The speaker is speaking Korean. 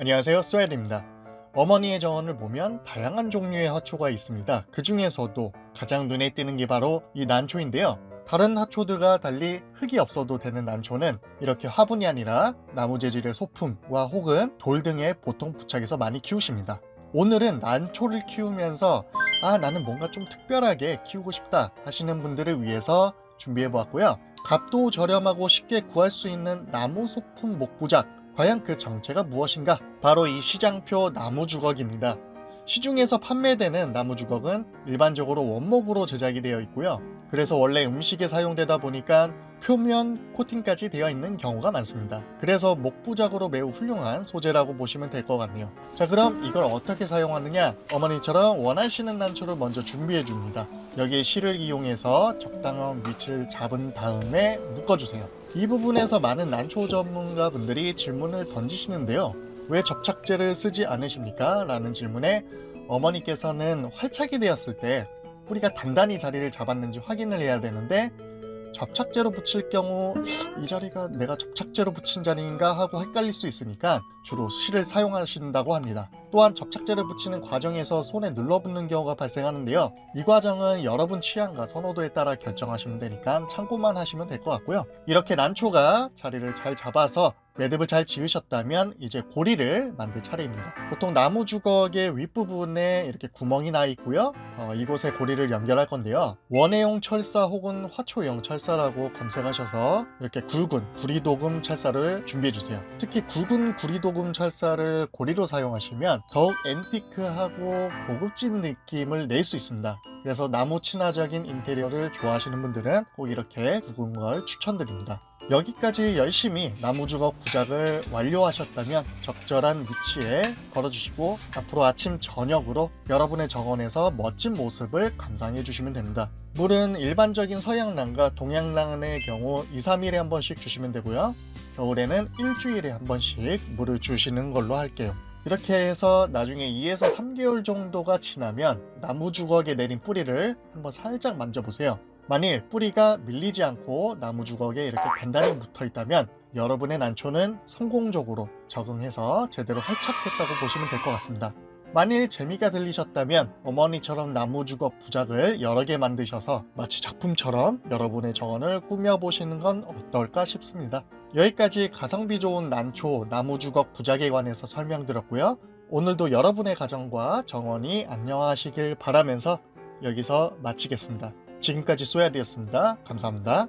안녕하세요 쏘야입니다. 어머니의 정원을 보면 다양한 종류의 화초가 있습니다. 그 중에서도 가장 눈에 띄는 게 바로 이 난초인데요. 다른 화초들과 달리 흙이 없어도 되는 난초는 이렇게 화분이 아니라 나무 재질의 소품과 혹은 돌 등에 보통 부착해서 많이 키우십니다. 오늘은 난초를 키우면서 아 나는 뭔가 좀 특별하게 키우고 싶다 하시는 분들을 위해서 준비해 보았고요. 값도 저렴하고 쉽게 구할 수 있는 나무 소품 목부작 과연 그 정체가 무엇인가? 바로 이 시장표 나무 주걱입니다. 시중에서 판매되는 나무 주걱은 일반적으로 원목으로 제작이 되어 있고요. 그래서 원래 음식에 사용되다 보니까 표면 코팅까지 되어 있는 경우가 많습니다. 그래서 목부작으로 매우 훌륭한 소재라고 보시면 될 것 같네요. 자 그럼 이걸 어떻게 사용하느냐? 어머니처럼 원하시는 난초를 먼저 준비해 줍니다. 여기에 실을 이용해서 적당한 위치를 잡은 다음에 묶어주세요. 이 부분에서 많은 난초 전문가 분들이 질문을 던지시는데요. 왜 접착제를 쓰지 않으십니까? 라는 질문에 어머니께서는 활착이 되었을 때 뿌리가 단단히 자리를 잡았는지 확인을 해야 되는데 접착제로 붙일 경우 이 자리가 내가 접착제로 붙인 자리인가 하고 헷갈릴 수 있으니까 주로 실을 사용하신다고 합니다. 또한 접착제를 붙이는 과정에서 손에 눌러붙는 경우가 발생하는데요. 이 과정은 여러분 취향과 선호도에 따라 결정하시면 되니까 참고만 하시면 될 것 같고요. 이렇게 난초가 자리를 잘 잡아서 매듭을 잘 지으셨다면 이제 고리를 만들 차례입니다. 보통 나무 주걱의 윗부분에 이렇게 구멍이 나 있고요. 어, 이곳에 고리를 연결할 건데요. 원해용 철사 혹은 화초용 철사라고 검색하셔서 이렇게 굵은 구리도금 철사를 준비해 주세요. 특히 굵은 구리도금 철사를 고리로 사용하시면 더욱 앤티크하고 고급진 느낌을 낼 수 있습니다. 그래서 나무 친화적인 인테리어를 좋아하시는 분들은 꼭 이렇게 굵은 걸 추천드립니다. 여기까지 열심히 나무주걱 부작을 완료하셨다면 적절한 위치에 걸어주시고 앞으로 아침 저녁으로 여러분의 정원에서 멋진 모습을 감상해 주시면 됩니다. 물은 일반적인 서양랑과 동양랑의 경우 2, 3일에 한 번씩 주시면 되고요. 겨울에는 일주일에 한 번씩 물을 주시는 걸로 할게요. 이렇게 해서 나중에 2에서 3개월 정도가 지나면 나무 주걱에 내린 뿌리를 한번 살짝 만져보세요. 만일 뿌리가 밀리지 않고 나무 주걱에 이렇게 단단히 붙어 있다면 여러분의 난초는 성공적으로 적응해서 제대로 활착했다고 보시면 될 것 같습니다. 만일 재미가 들리셨다면 어머니처럼 나무 주걱 부작을 여러 개 만드셔서 마치 작품처럼 여러분의 정원을 꾸며보시는 건 어떨까 싶습니다. 여기까지 가성비 좋은 난초 나무 주걱 부작에 관해서 설명드렸고요. 오늘도 여러분의 가정과 정원이 안녕하시길 바라면서 여기서 마치겠습니다. 지금까지 쏘야디였습니다. 감사합니다.